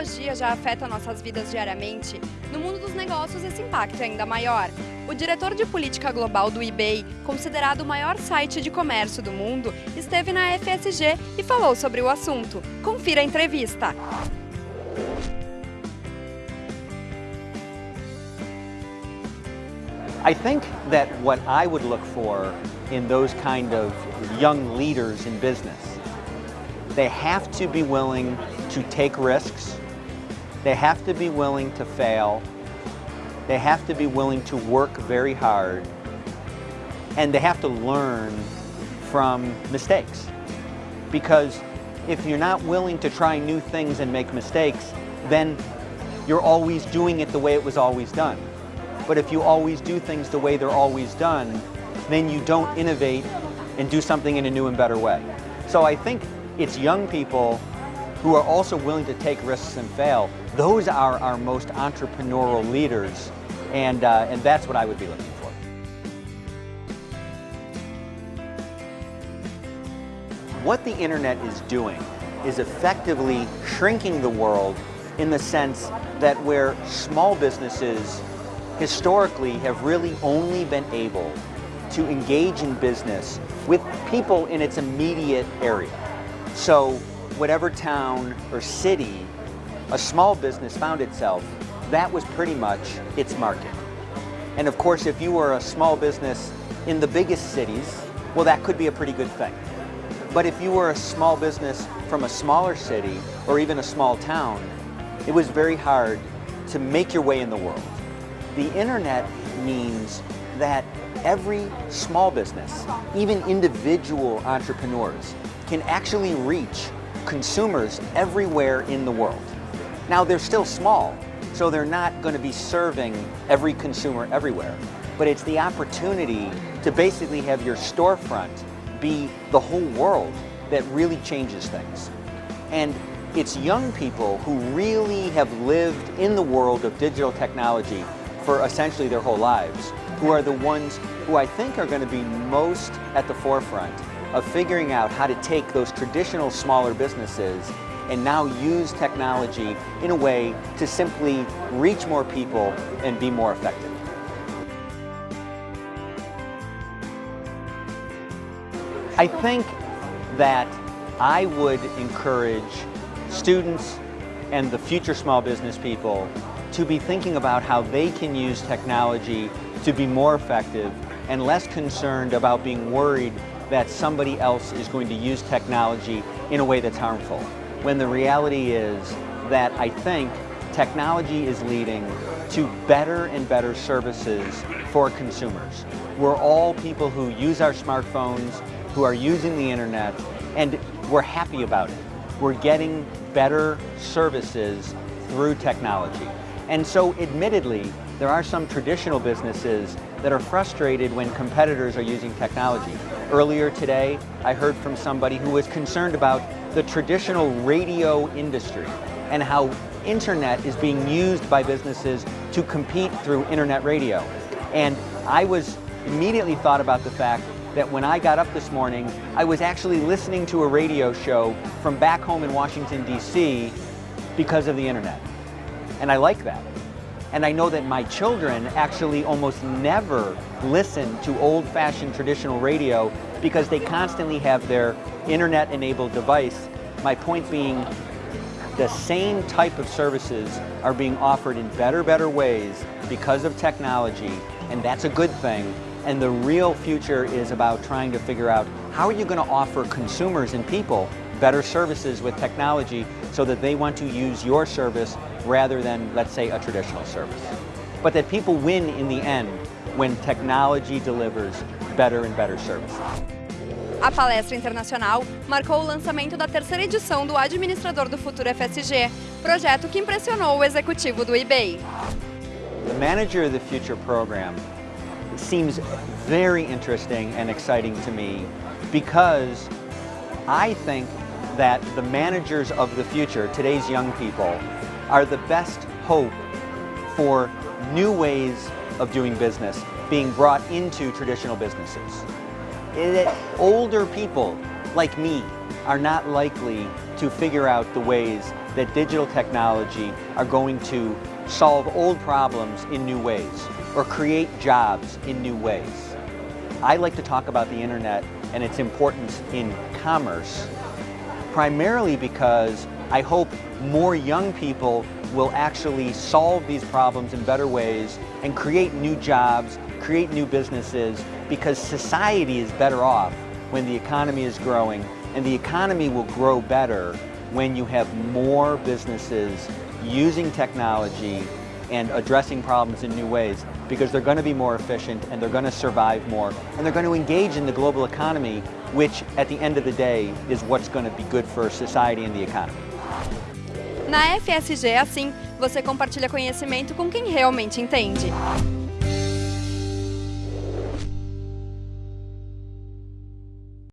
tecnologia já afeta nossas vidas diariamente, no mundo dos negócios esse impacto é ainda maior. O diretor de política global do eBay, considerado o maior site de comércio do mundo, esteve na FSG e falou sobre o assunto. Confira a entrevista. I think that what I would look for in those kind of young leaders in business, they have to be willing to take risks, they have to be willing to fail, they have to be willing to work very hard, and they have to learn from mistakes. Because if you're not willing to try new things and make mistakes, then you're always doing it the way it was always done. But if you always do things the way they're always done, then you don't innovate and do something in a new and better way. So I think it's young people who are also willing to take risks and fail. Those are our most entrepreneurial leaders, and, uh, and that's what I would be looking for. What the internet is doing is effectively shrinking the world in the sense that where small businesses historically have really only been able to engage in business with people in its immediate area. So whatever town or city a small business found itself, that was pretty much its market. And of course, if you were a small business in the biggest cities, well, that could be a pretty good thing. But if you were a small business from a smaller city or even a small town, it was very hard to make your way in the world. The internet means that every small business, even individual entrepreneurs, can actually reach consumers everywhere in the world. Now they're still small, so they're not going to be serving every consumer everywhere, but it's the opportunity to basically have your storefront be the whole world that really changes things. And it's young people who really have lived in the world of digital technology for essentially their whole lives, who are the ones who I think are going to be most at the forefront of figuring out how to take those traditional smaller businesses and now use technology in a way to simply reach more people and be more effective. I think that I would encourage students and the future small business people to be thinking about how they can use technology to be more effective and less concerned about being worried that somebody else is going to use technology in a way that's harmful. When the reality is that I think technology is leading to better and better services for consumers. We're all people who use our smartphones, who are using the internet, and we're happy about it. We're getting better services through technology. And so admittedly, there are some traditional businesses that are frustrated when competitors are using technology. Earlier today, I heard from somebody who was concerned about the traditional radio industry and how internet is being used by businesses to compete through internet radio. And I was immediately thought about the fact that when I got up this morning, I was actually listening to a radio show from back home in Washington, D.C. because of the internet. And I like that. And I know that my children actually almost never listen to old-fashioned traditional radio because they constantly have their internet-enabled device. My point being, the same type of services are being offered in better, better ways because of technology, and that's a good thing. And the real future is about trying to figure out how are you going to offer consumers and people better services with technology so that they want to use your service rather than, let's say, a traditional service. But that people win in the end when technology delivers better and better services. A palestra internacional marcou o lançamento da terceira edição do Administrador do Futuro FSG, projeto que impressionou o executivo do eBay. The Manager of the Future program seems very interesting and exciting to me because I think that the managers of the future, today's young people, are the best hope for new ways of doing business being brought into traditional businesses. Eh, it, older people like me, are not likely to figure out the ways that digital technology are going to solve old problems in new ways or create jobs in new ways. I like to talk about the internet and its importance in commerce primarily because I hope more young people will actually solve these problems in better ways and create new jobs, create new businesses, because society is better off when the economy is growing, and the economy will grow better when you have more businesses using technology and addressing problems in new ways because they're going to be more efficient and they're going to survive more and they're going to engage in the global economy which at the end of the day is what's going to be good for society and the economy. Na FSG é assim, você compartilha conhecimento com quem realmente entende.